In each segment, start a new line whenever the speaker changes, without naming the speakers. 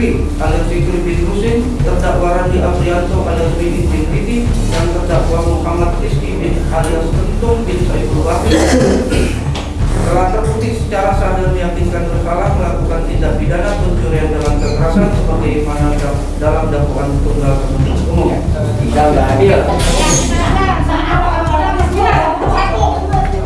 Fikri alias Fikri Fitrusin, terdakwa Randi Aprianto alias Bibi bin Bibi, dan terdakwa Muhammad Rizki bin alias Tentung bin Saiful Wahid telah terbukti secara sah dan meyakinkan bersalah melakukan tindak pidana pencurian dalam kekerasan sebagaimana dalam dakwaan tunggal penuntut umum. Tidak adil.
bahwa di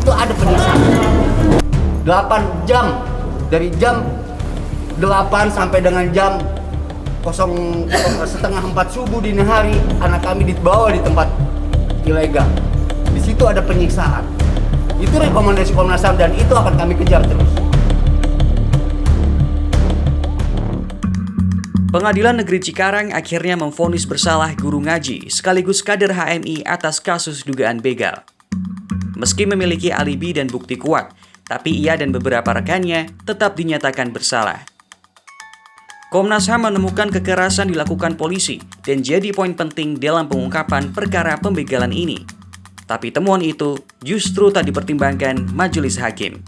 situ ada penyiksaan 8 jam dari jam 8 sampai dengan jam kosong setengah 4 subuh dini hari anak kami dibawa di tempat ilegal. Di situ ada penyiksaan. Itu rekomendasi Komnas HAM dan itu akan kami kejar terus.
Pengadilan Negeri Cikarang akhirnya memvonis bersalah guru ngaji sekaligus kader HMI atas kasus dugaan begal. Meski memiliki alibi dan bukti kuat, tapi ia dan beberapa rekannya tetap dinyatakan bersalah. Komnas HAM menemukan kekerasan dilakukan polisi dan jadi poin penting dalam pengungkapan perkara pembegalan ini. Tapi temuan itu justru tak dipertimbangkan majelis hakim.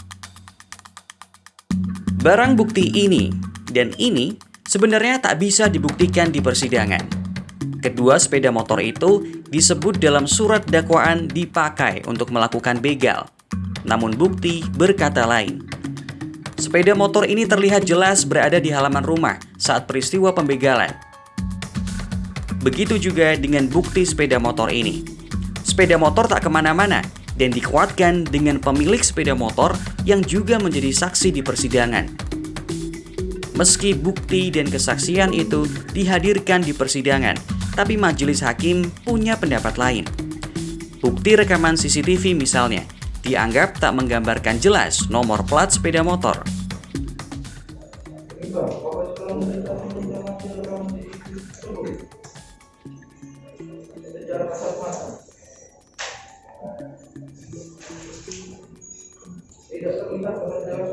Barang bukti ini dan ini sebenarnya tak bisa dibuktikan di persidangan. Kedua sepeda motor itu disebut dalam surat dakwaan dipakai untuk melakukan begal. Namun bukti berkata lain. Sepeda motor ini terlihat jelas berada di halaman rumah saat peristiwa pembegalan. Begitu juga dengan bukti sepeda motor ini. Sepeda motor tak ke mana-mana dan dikuatkan dengan pemilik sepeda motor yang juga menjadi saksi di persidangan. Meski bukti dan kesaksian itu dihadirkan di persidangan, tapi majelis hakim punya pendapat lain. Bukti rekaman CCTV misalnya, dianggap tak menggambarkan jelas nomor plat sepeda motor.
Tidak terlihat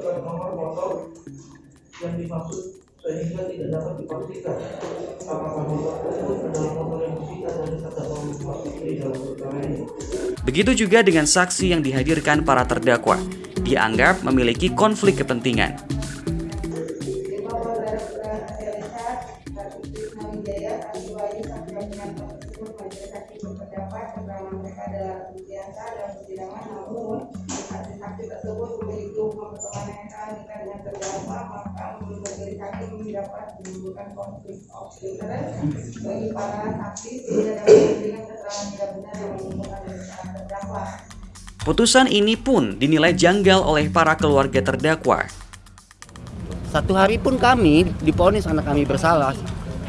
pada nomor motor yang dimaksud sehingga tidak dapat dipastikan apakah motor tersebut adalah motor yang disita dari terdakwa Muhammad Fikri dalam perkara ini.
Begitu juga dengan saksi yang dihadirkan para terdakwa, dianggap memiliki konflik kepentingan.
Bagi para saksi tidak dapat memberikan keterangan tidak benar yang mengumpulkan dari terdakwa.
Putusan ini pun dinilai janggal oleh para keluarga terdakwa.
satu hari pun kami diponis anak kami bersalah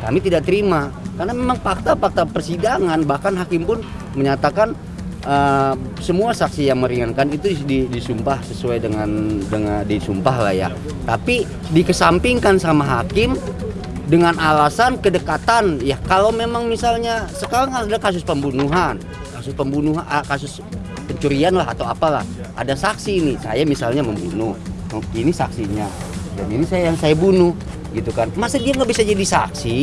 kami tidak terima karena memang fakta-fakta persidangan bahkan hakim pun menyatakan semua saksi yang meringankan itu di- disumpah sesuai dengan dengan disumpah lah ya. Tapi dikesampingkan sama hakim dengan alasan kedekatan. Ya kalau memang misalnya sekarang ada kasus pembunuhan kasus pembunuhan ah, kasus pencurian lah atau apalah ada saksi ini saya misalnya membunuh. Oh, ini saksinya. Dan ini saya yang saya bunuh gitu kan. Masa dia nggak bisa jadi saksi?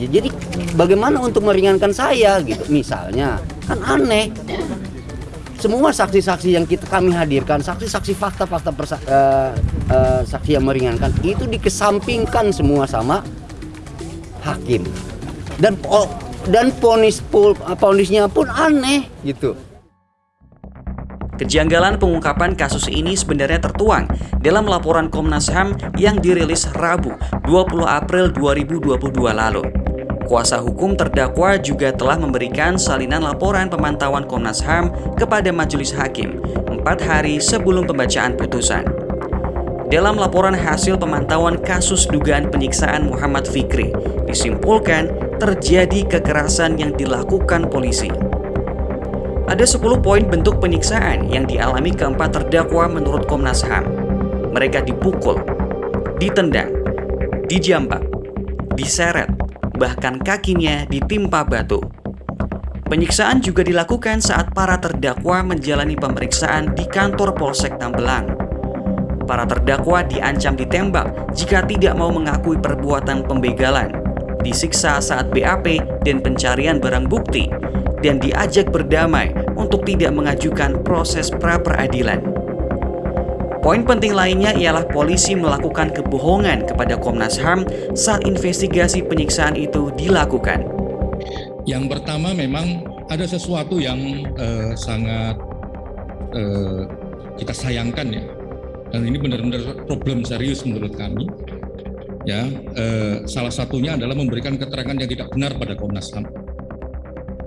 Ya, jadi bagaimana untuk meringankan saya gitu? Misalnya. Kan aneh semua saksi-saksi yang kita kami hadirkan saksi-saksi fakta-fakta persa- eh, eh, saksi yang meringankan itu dikesampingkan semua sama hakim. Dan po- dan ponis pul- ponisnya pun aneh. Gitu.
Kejanggalan pengungkapan kasus ini sebenarnya tertuang dalam laporan Komnas HAM yang dirilis Rabu 20 April 2022 lalu. Kuasa hukum terdakwa juga telah memberikan salinan laporan pemantauan Komnas HAM kepada majelis hakim empat hari sebelum pembacaan putusan. Dalam laporan hasil pemantauan kasus dugaan penyiksaan Muhammad Fikri, disimpulkan terjadi kekerasan yang dilakukan polisi. Ada 10 poin bentuk penyiksaan yang dialami keempat terdakwa menurut Komnas HAM. Mereka dipukul, ditendang, dijambak, diseret, bahkan kakinya ditimpa batu. Penyiksaan juga dilakukan saat para terdakwa menjalani pemeriksaan di kantor Polsek Tambelang. Para terdakwa diancam ditembak jika tidak mau mengakui perbuatan pembegalan. disiksa saat BAP dan pencarian barang bukti, dan diajak berdamai untuk tidak mengajukan proses pra-peradilan. Poin penting lainnya ialah polisi melakukan kebohongan kepada Komnas HAM saat investigasi penyiksaan itu dilakukan.
Yang pertama memang ada sesuatu yang eh, sangat eh, kita sayangkan ya, dan ini benar-benar problem serius menurut kami. Ya, eh, salah satunya adalah memberikan keterangan yang tidak benar pada Komnas HAM.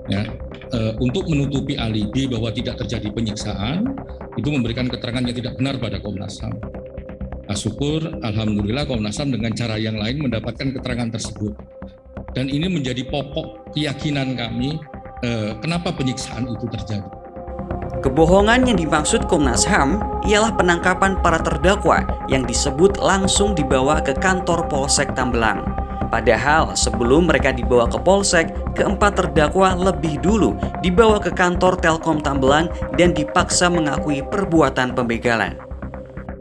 Ya, eh, untuk menutupi alibi bahwa tidak terjadi penyiksaan, itu memberikan keterangan yang tidak benar pada Komnas HAM. Nah, syukur, Alhamdulillah Komnas HAM dengan cara yang lain mendapatkan keterangan tersebut. Dan ini menjadi pokok keyakinan kami eh, kenapa penyiksaan itu terjadi.
Kebohongan yang dimaksud Komnas HAM ialah penangkapan para terdakwa yang disebut langsung dibawa ke kantor Polsek Tambelang. Padahal sebelum mereka dibawa ke Polsek, keempat terdakwa lebih dulu dibawa ke kantor Telkom Tambelang dan dipaksa mengakui perbuatan pembegalan.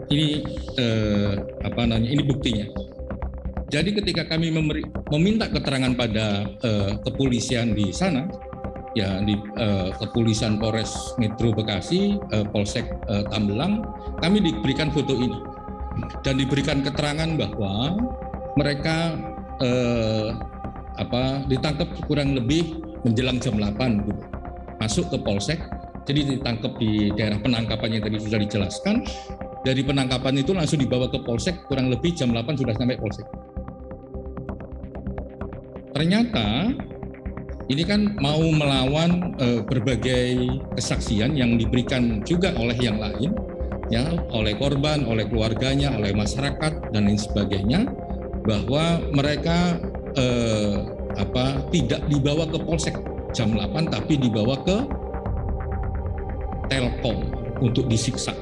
Ini eh, apa namanya? Ini buktinya. Jadi ketika kami memberi, meminta keterangan pada eh, kepolisian di sana, ya di eh, kepolisian Polres Metro Bekasi, eh, Polsek eh, Tambelang, kami diberikan foto ini dan diberikan keterangan bahwa mereka eh, apa ditangkap kurang lebih menjelang jam 8 gitu. masuk ke Polsek, jadi ditangkap di daerah penangkapan yang tadi sudah dijelaskan. Dari penangkapan itu langsung dibawa ke Polsek, kurang lebih jam 8 sudah sampai Polsek. Ternyata ini kan mau melawan eh, berbagai kesaksian yang diberikan juga oleh yang lain, ya, oleh korban, oleh keluarganya, oleh masyarakat dan lain sebagainya, bahwa mereka eh, apa tidak dibawa ke polsek jam 8 tapi dibawa ke Telkom untuk disiksa.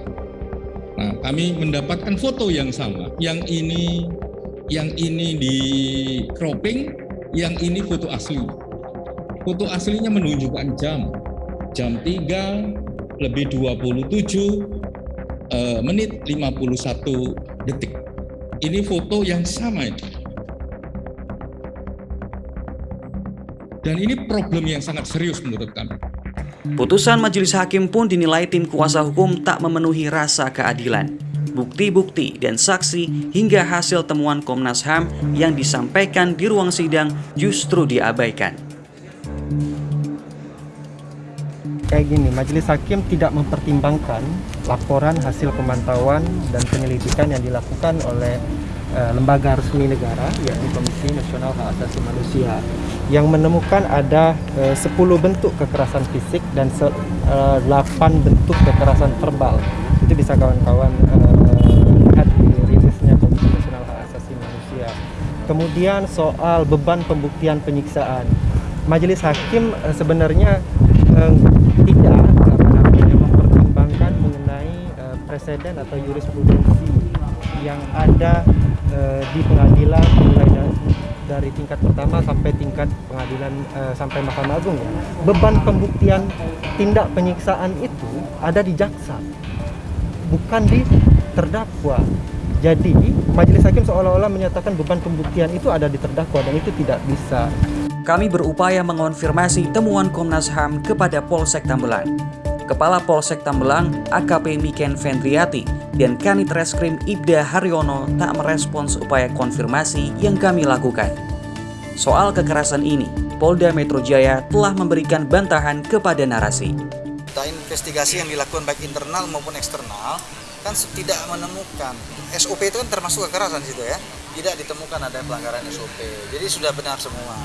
Nah, kami mendapatkan foto yang sama. Yang ini yang ini di cropping, yang ini foto asli. Foto aslinya menunjukkan jam. Jam 3 lebih 27 eh, menit 51 detik. Ini foto yang sama itu. Dan ini problem yang sangat serius menurut kami.
Putusan majelis hakim pun dinilai tim kuasa hukum tak memenuhi rasa keadilan. Bukti-bukti dan saksi hingga hasil temuan Komnas HAM yang disampaikan di ruang sidang justru diabaikan.
Kayak gini, majelis hakim tidak mempertimbangkan laporan hasil pemantauan dan penyelidikan yang dilakukan oleh eh, lembaga resmi negara, yakni Komisi Nasional Hak Asasi Manusia, yang menemukan ada eh, 10 bentuk kekerasan fisik dan se- eh, 8 bentuk kekerasan verbal. Itu bisa kawan-kawan lihat di rilisnya Komisi Nasional Hak Manusia. Kemudian soal beban pembuktian penyiksaan. Majelis hakim sebenarnya eh, tidak apa namanya mempertimbangkan mengenai eh, preseden atau jurisprudensi yang ada eh, di pengadilan mulai dari, dari tingkat pertama sampai tingkat pengadilan eh, sampai Mahkamah Agung ya. Beban pembuktian tindak penyiksaan itu ada di jaksa, bukan di terdakwa. Jadi majelis hakim seolah-olah menyatakan beban pembuktian itu ada di terdakwa dan itu tidak bisa.
Kami berupaya mengonfirmasi temuan Komnas HAM kepada Polsek Tambelang. Kepala Polsek Tambelang, AKP Miken Vendriati, dan Kanit Reskrim Ibda Haryono tak merespons upaya konfirmasi yang kami lakukan. Soal kekerasan ini, Polda Metro Jaya telah memberikan bantahan kepada narasi.
Nah, investigasi yang dilakukan baik internal maupun eksternal kan tidak menemukan SOP itu kan termasuk kekerasan situ ya tidak ditemukan ada pelanggaran SOP jadi sudah benar semua